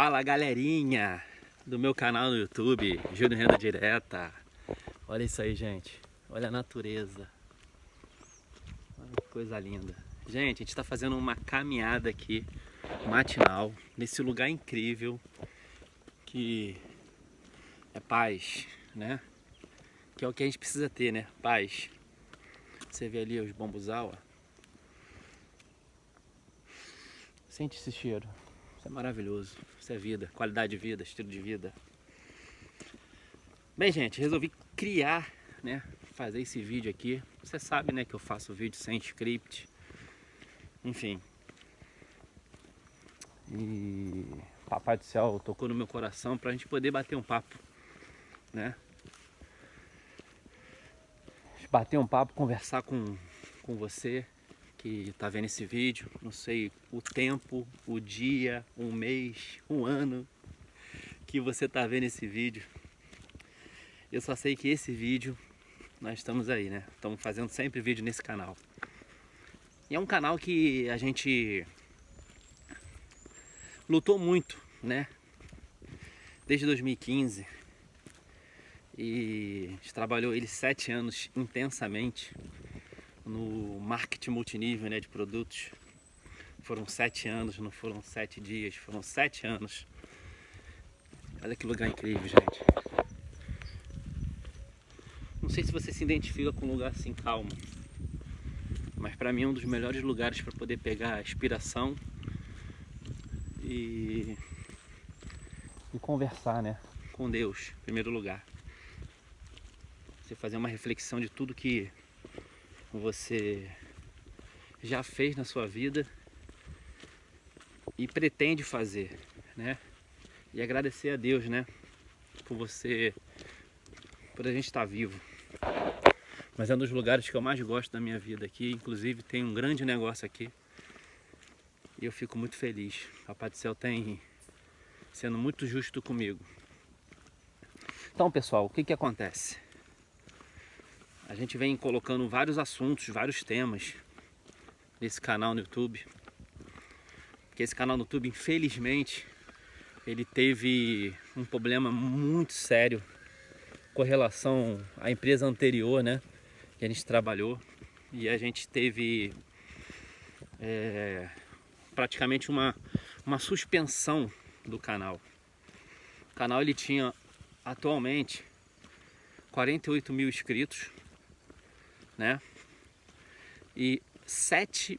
Fala galerinha do meu canal no YouTube, Júnior Renda Direta. Olha isso aí, gente. Olha a natureza. Olha que coisa linda. Gente, a gente está fazendo uma caminhada aqui, matinal, nesse lugar incrível que é paz, né? Que é o que a gente precisa ter, né? Paz. Você vê ali os bambuzal, ó. Sente esse cheiro. Isso é maravilhoso. Isso é vida, qualidade de vida, estilo de vida. Bem, gente, resolvi criar, né, fazer esse vídeo aqui. Você sabe, né, que eu faço vídeo sem script. Enfim. E Papai do Céu tocou no meu coração pra gente poder bater um papo, né? Bater um papo, conversar com, com você, que está vendo esse vídeo, não sei o tempo, o dia, um mês, um ano que você está vendo esse vídeo. Eu só sei que esse vídeo, nós estamos aí, né? Estamos fazendo sempre vídeo nesse canal. E é um canal que a gente lutou muito, né? Desde 2015. E trabalhou ele sete anos intensamente no marketing multinível né, de produtos. Foram sete anos, não foram sete dias, foram sete anos. Olha que lugar incrível, gente. Não sei se você se identifica com um lugar assim calmo, mas para mim é um dos melhores lugares para poder pegar inspiração e, e conversar, né, com Deus, em primeiro lugar. Você fazer uma reflexão de tudo que você já fez na sua vida e pretende fazer, né? E agradecer a Deus, né? Por você, por a gente estar vivo. Mas é um dos lugares que eu mais gosto da minha vida aqui. Inclusive tem um grande negócio aqui. E eu fico muito feliz. Papai do Céu tem sendo muito justo comigo. Então, pessoal, o que que acontece? A gente vem colocando vários assuntos, vários temas nesse canal no YouTube. Porque esse canal no YouTube, infelizmente, ele teve um problema muito sério com relação à empresa anterior, né? Que a gente trabalhou. E a gente teve é, praticamente uma, uma suspensão do canal. O canal ele tinha atualmente 48 mil inscritos né? E 7,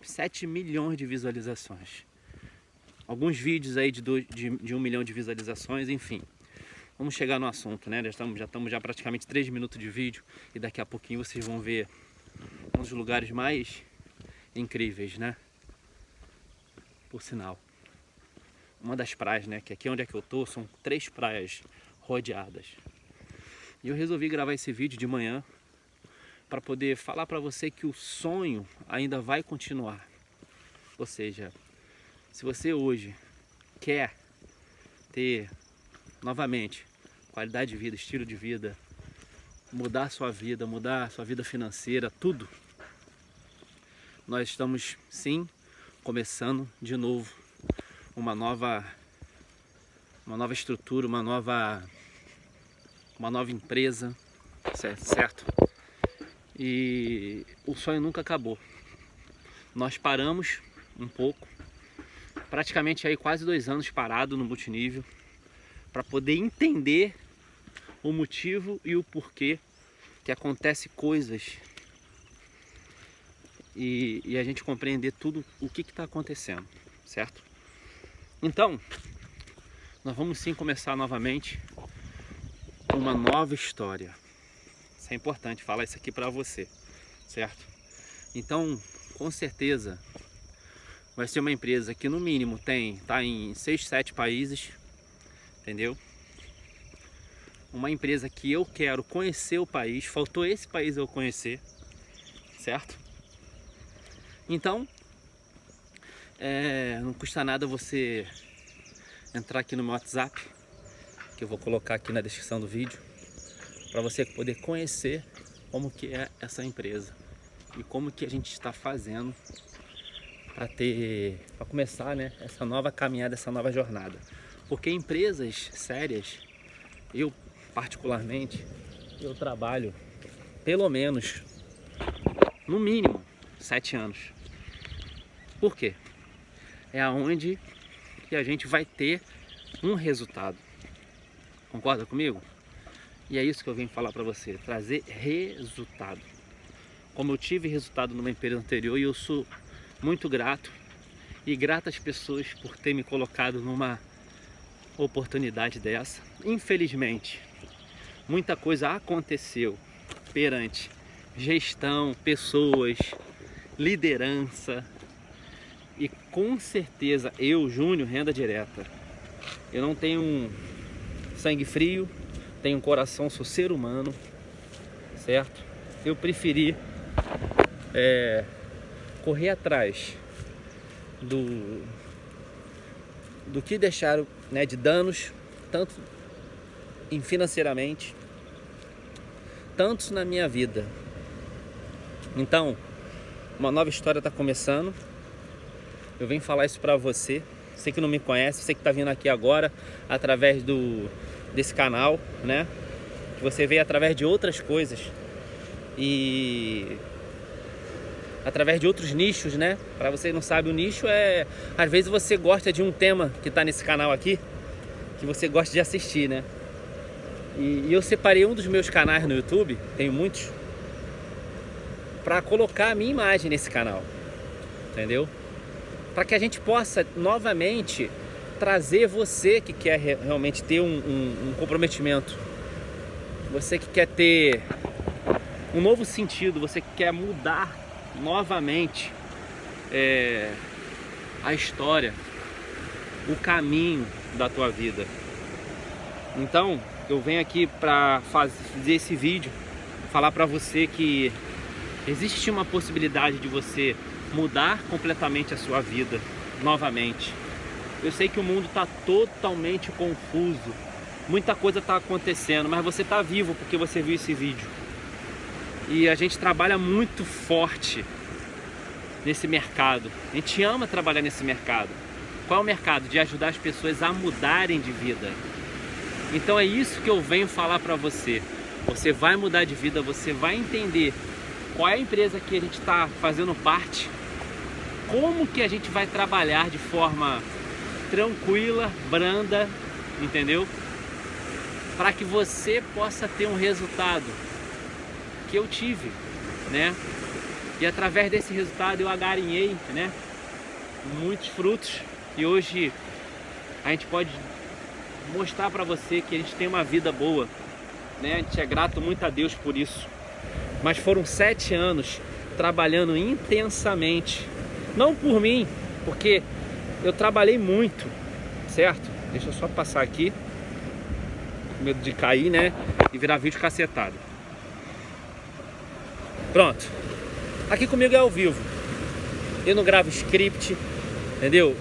7 milhões de visualizações. Alguns vídeos aí de, dois, de, de 1 milhão de visualizações, enfim. Vamos chegar no assunto, né? Já estamos, já estamos já praticamente 3 minutos de vídeo e daqui a pouquinho vocês vão ver um dos lugares mais incríveis, né? Por sinal. Uma das praias, né? Que aqui onde é que eu tô são três praias rodeadas. E eu resolvi gravar esse vídeo de manhã para poder falar para você que o sonho ainda vai continuar. Ou seja, se você hoje quer ter novamente qualidade de vida, estilo de vida, mudar sua vida, mudar sua vida financeira, tudo, nós estamos sim começando de novo uma nova uma nova estrutura, uma nova uma nova empresa, certo? E o sonho nunca acabou. Nós paramos um pouco, praticamente aí quase dois anos parado no multinível, para poder entender o motivo e o porquê que acontece coisas e, e a gente compreender tudo o que está acontecendo, certo? Então, nós vamos sim começar novamente uma nova história é importante falar isso aqui para você, certo? Então, com certeza, vai ser uma empresa que no mínimo tem, tá em 6, 7 países, entendeu? Uma empresa que eu quero conhecer o país, faltou esse país eu conhecer, certo? Então, é, não custa nada você entrar aqui no meu WhatsApp, que eu vou colocar aqui na descrição do vídeo para você poder conhecer como que é essa empresa e como que a gente está fazendo a ter, a começar, né, essa nova caminhada, essa nova jornada. Porque empresas sérias, eu particularmente, eu trabalho pelo menos, no mínimo, sete anos. Por quê? É aonde que a gente vai ter um resultado. Concorda comigo? E é isso que eu vim falar para você, trazer resultado. Como eu tive resultado numa empresa anterior e eu sou muito grato e grato às pessoas por ter me colocado numa oportunidade dessa. Infelizmente, muita coisa aconteceu perante gestão, pessoas, liderança e com certeza eu, Júnior, renda direta. Eu não tenho sangue frio, tenho um coração, sou ser humano, certo? Eu preferi é, correr atrás do, do que deixaram né, de danos, tanto em financeiramente, tantos na minha vida. Então, uma nova história está começando. Eu venho falar isso para você. Você que não me conhece, você que está vindo aqui agora através do desse canal, né? Que você veio através de outras coisas e através de outros nichos, né? Para você não sabe, o nicho é às vezes você gosta de um tema que está nesse canal aqui, que você gosta de assistir, né? E, e eu separei um dos meus canais no YouTube, tenho muitos, para colocar a minha imagem nesse canal, entendeu? Para que a gente possa novamente trazer você que quer realmente ter um, um, um comprometimento, você que quer ter um novo sentido, você que quer mudar novamente é, a história, o caminho da tua vida. Então, eu venho aqui para fazer esse vídeo, falar para você que existe uma possibilidade de você mudar completamente a sua vida novamente. Eu sei que o mundo está totalmente confuso, muita coisa está acontecendo, mas você está vivo porque você viu esse vídeo. E a gente trabalha muito forte nesse mercado. A gente ama trabalhar nesse mercado. Qual é o mercado? De ajudar as pessoas a mudarem de vida. Então é isso que eu venho falar para você. Você vai mudar de vida, você vai entender qual é a empresa que a gente está fazendo parte, como que a gente vai trabalhar de forma tranquila, branda, entendeu? Para que você possa ter um resultado que eu tive, né? E através desse resultado eu agarinhei, né? Muitos frutos e hoje a gente pode mostrar para você que a gente tem uma vida boa, né? A gente é grato muito a Deus por isso. Mas foram sete anos trabalhando intensamente, não por mim, porque eu trabalhei muito, certo? Deixa eu só passar aqui, com medo de cair, né? E virar vídeo cacetado. Pronto. Aqui comigo é ao vivo. Eu não gravo script, entendeu?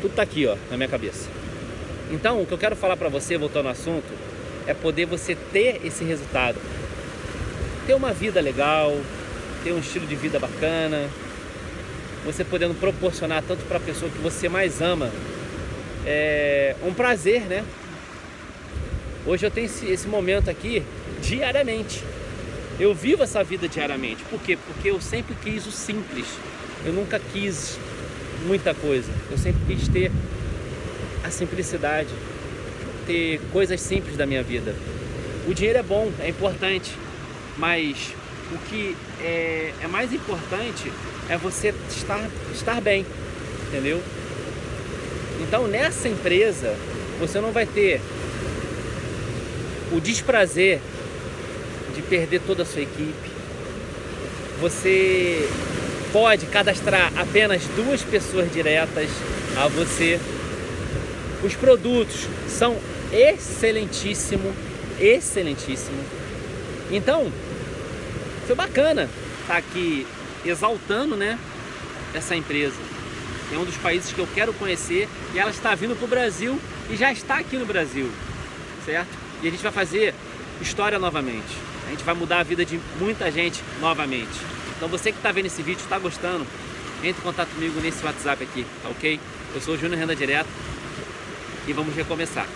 Tudo tá aqui, ó, na minha cabeça. Então, o que eu quero falar pra você, voltando ao assunto, é poder você ter esse resultado. Ter uma vida legal, ter um estilo de vida bacana, você podendo proporcionar tanto para a pessoa que você mais ama é um prazer, né? Hoje eu tenho esse, esse momento aqui diariamente. Eu vivo essa vida diariamente. Por quê? Porque eu sempre quis o simples. Eu nunca quis muita coisa. Eu sempre quis ter a simplicidade, ter coisas simples da minha vida. O dinheiro é bom, é importante, mas o que é, é mais importante é você estar, estar bem, entendeu? Então nessa empresa você não vai ter o desprazer de perder toda a sua equipe. Você pode cadastrar apenas duas pessoas diretas a você. Os produtos são excelentíssimo, excelentíssimo. Então, foi bacana estar aqui exaltando, né, essa empresa. É um dos países que eu quero conhecer e ela está vindo para o Brasil e já está aqui no Brasil, certo? E a gente vai fazer história novamente. A gente vai mudar a vida de muita gente novamente. Então você que está vendo esse vídeo, está gostando, entre em contato comigo nesse WhatsApp aqui, tá ok? Eu sou o Júnior Renda Direto e vamos recomeçar.